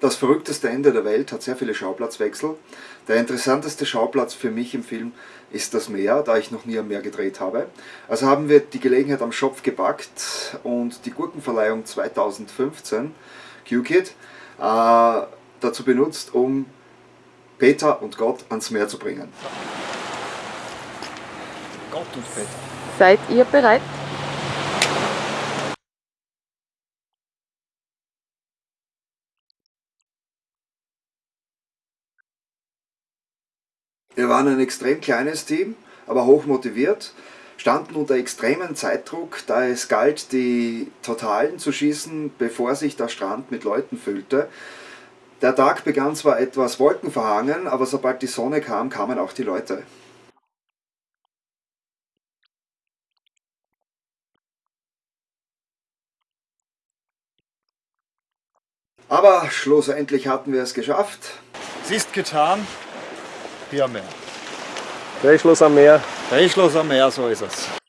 Das verrückteste Ende der Welt hat sehr viele Schauplatzwechsel. Der interessanteste Schauplatz für mich im Film ist das Meer, da ich noch nie am Meer gedreht habe. Also haben wir die Gelegenheit am Schopf gepackt und die Gurkenverleihung 2015, Q-Kid, äh, dazu benutzt, um Peter und Gott ans Meer zu bringen. Gott und Peter. Seid ihr bereit? Wir waren ein extrem kleines Team, aber hoch motiviert, standen unter extremem Zeitdruck, da es galt, die Totalen zu schießen, bevor sich der Strand mit Leuten füllte. Der Tag begann zwar etwas wolkenverhangen, aber sobald die Sonne kam, kamen auch die Leute. Aber schlussendlich hatten wir es geschafft. Es ist getan. Am Meer. Drehschluss am Meer. Drehschluss am Meer, so ist es.